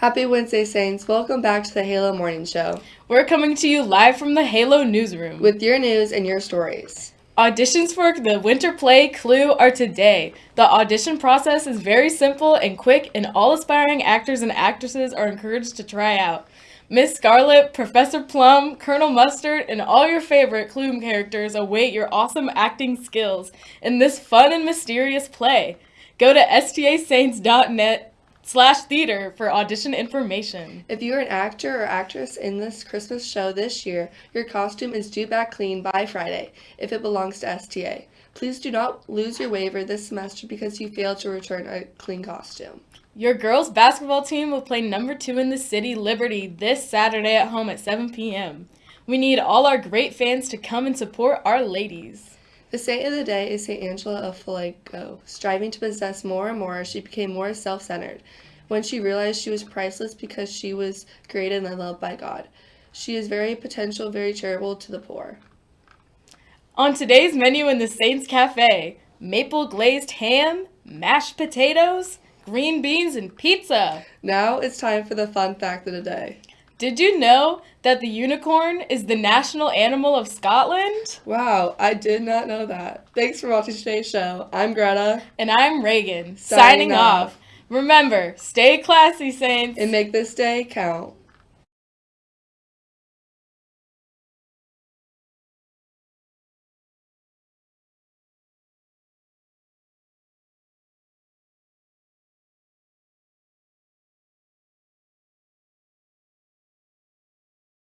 Happy Wednesday, Saints. Welcome back to the Halo Morning Show We're coming to you live from the Halo newsroom. with your news and your stories. Auditions for the winter play Clue are today. The audition process is very simple and quick, and all aspiring actors and actresses are encouraged to try out. Miss Scarlet, Professor Plum, Colonel Mustard, and all your favorite Clue characters await your awesome acting skills in this fun and mysterious play. Go to stasaints.net slash theater for audition information. If you are an actor or actress in this Christmas show this year, your costume is due back clean by Friday if it belongs to STA. Please do not lose your waiver this semester because you failed to return a clean costume. Your girls basketball team will play number two in the city, Liberty, this Saturday at home at 7 p.m. We need all our great fans to come and support our ladies. The saint of the day is St. Angela of Foligno. Striving to possess more and more, she became more self centered when she realized she was priceless because she was created and loved by God. She is very potential, very charitable to the poor. On today's menu in the Saints Cafe, maple glazed ham, mashed potatoes, green beans, and pizza. Now it's time for the fun fact of the day. Did you know that the unicorn is the national animal of Scotland? Wow, I did not know that. Thanks for watching today's show. I'm Greta, And I'm Reagan, Signing signing off. off. Remember, stay classy, Saints. and make this day count.